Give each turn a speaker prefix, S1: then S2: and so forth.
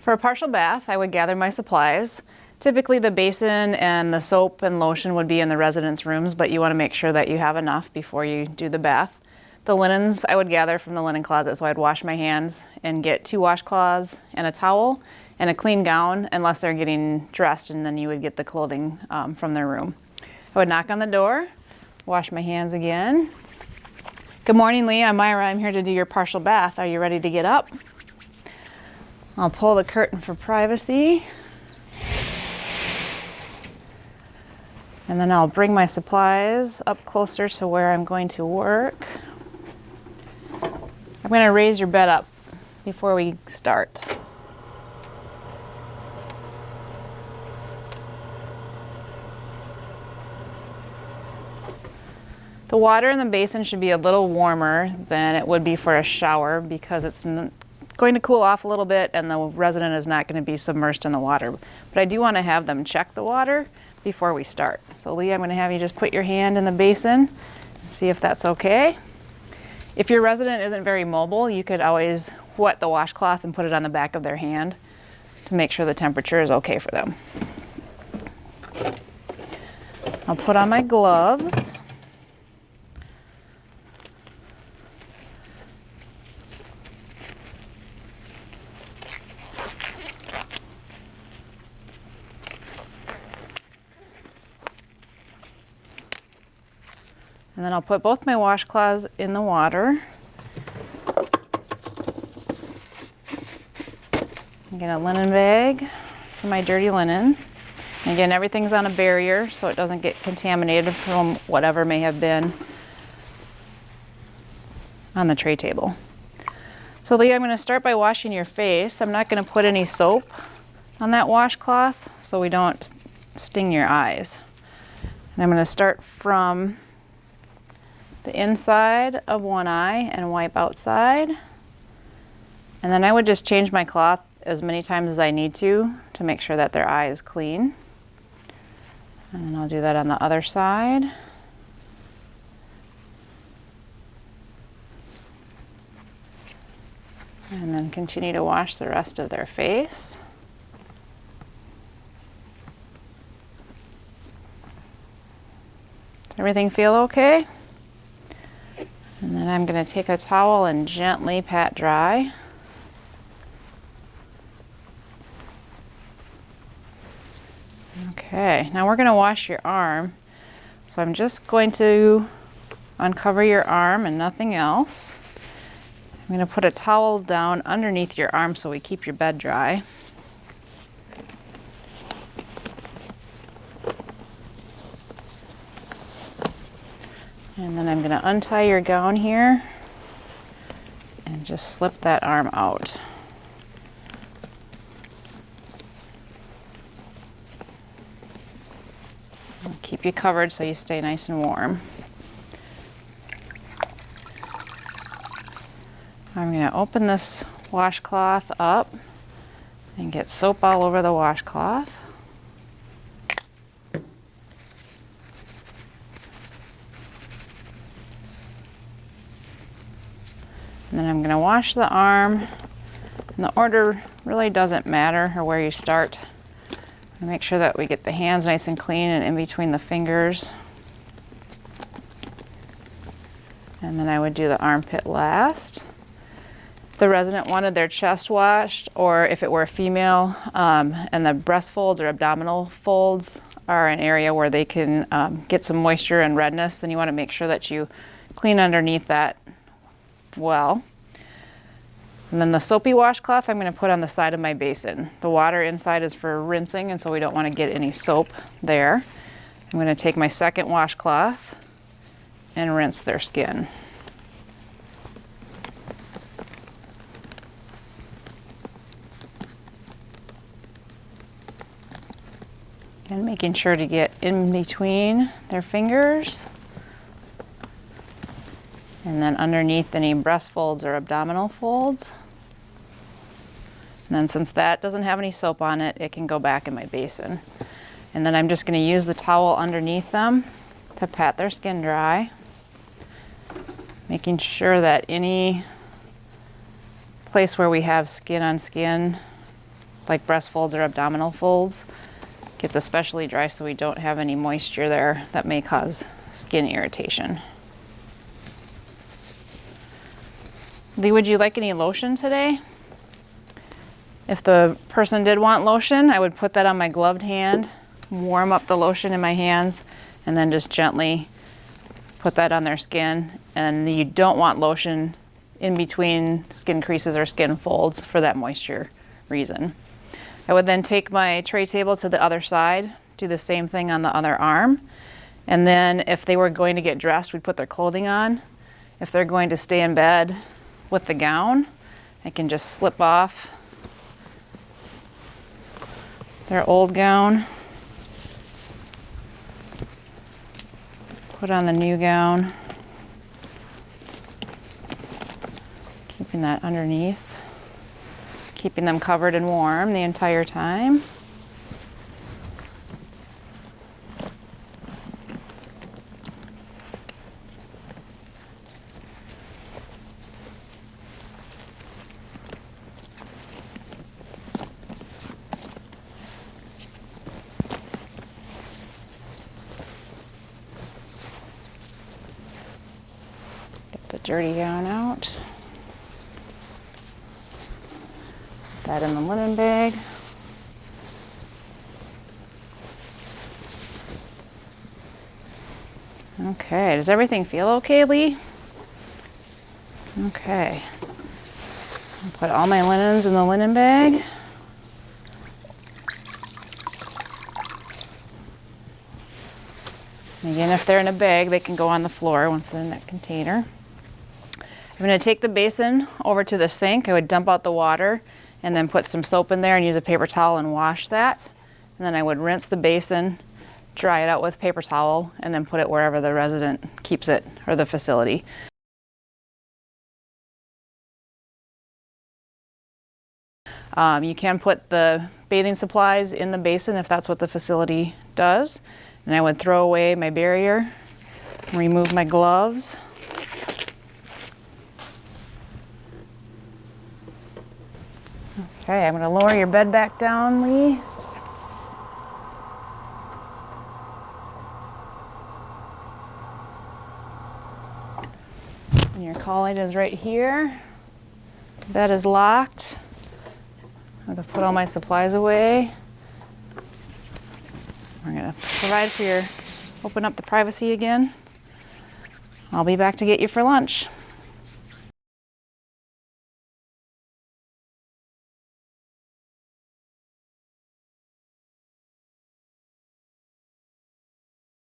S1: For a partial bath, I would gather my supplies. Typically the basin and the soap and lotion would be in the residence rooms, but you want to make sure that you have enough before you do the bath. The linens I would gather from the linen closet, so I'd wash my hands and get two washcloths and a towel and a clean gown, unless they're getting dressed, and then you would get the clothing um, from their room. I would knock on the door, wash my hands again. Good morning, Lee. I'm Myra. I'm here to do your partial bath. Are you ready to get up? I'll pull the curtain for privacy. And then I'll bring my supplies up closer to where I'm going to work. I'm going to raise your bed up before we start. The water in the basin should be a little warmer than it would be for a shower because it's going to cool off a little bit and the resident is not going to be submerged in the water. But I do want to have them check the water before we start. So Lee, I'm going to have you just put your hand in the basin and see if that's okay. If your resident isn't very mobile, you could always wet the washcloth and put it on the back of their hand to make sure the temperature is okay for them. I'll put on my gloves. And then I'll put both my washcloths in the water. Get a linen bag for my dirty linen. Again, everything's on a barrier so it doesn't get contaminated from whatever may have been on the tray table. So Lee, I'm going to start by washing your face. I'm not going to put any soap on that washcloth so we don't sting your eyes. And I'm going to start from the inside of one eye and wipe outside. And then I would just change my cloth as many times as I need to to make sure that their eye is clean. And then I'll do that on the other side. And then continue to wash the rest of their face. Everything feel okay? And then I'm going to take a towel and gently pat dry. Okay, now we're going to wash your arm. So I'm just going to uncover your arm and nothing else. I'm going to put a towel down underneath your arm so we keep your bed dry. And then I'm going to untie your gown here and just slip that arm out. I'll keep you covered so you stay nice and warm. I'm going to open this washcloth up and get soap all over the washcloth. And then I'm going to wash the arm. And the order really doesn't matter or where you start. Make sure that we get the hands nice and clean and in between the fingers. And then I would do the armpit last. The resident wanted their chest washed, or if it were a female, um, and the breast folds or abdominal folds are an area where they can um, get some moisture and redness, then you want to make sure that you clean underneath that well. And then the soapy washcloth I'm going to put on the side of my basin. The water inside is for rinsing and so we don't want to get any soap there. I'm going to take my second washcloth and rinse their skin. And making sure to get in between their fingers and then underneath any breast folds or abdominal folds. And then since that doesn't have any soap on it, it can go back in my basin. And then I'm just going to use the towel underneath them to pat their skin dry, making sure that any place where we have skin on skin like breast folds or abdominal folds. Gets especially dry so we don't have any moisture there that may cause skin irritation. Lee, would you like any lotion today? If the person did want lotion, I would put that on my gloved hand, warm up the lotion in my hands, and then just gently put that on their skin. And you don't want lotion in between skin creases or skin folds for that moisture reason. I would then take my tray table to the other side, do the same thing on the other arm. And then if they were going to get dressed, we'd put their clothing on. If they're going to stay in bed with the gown, I can just slip off their old gown, put on the new gown, keeping that underneath keeping them covered and warm the entire time. Dirty gown out. Put that in the linen bag. Okay, does everything feel okay, Lee? Okay. Put all my linens in the linen bag. Again, if they're in a bag, they can go on the floor once they're in that container. I'm going to take the basin over to the sink. I would dump out the water and then put some soap in there and use a paper towel and wash that. And then I would rinse the basin, dry it out with paper towel, and then put it wherever the resident keeps it or the facility. Um, you can put the bathing supplies in the basin if that's what the facility does. And I would throw away my barrier, remove my gloves. Okay, I'm to lower your bed back down, Lee. And your college is right here. Bed is locked. I'm to put all my supplies away. We're going to provide for your, open up the privacy again. I'll be back to get you for lunch.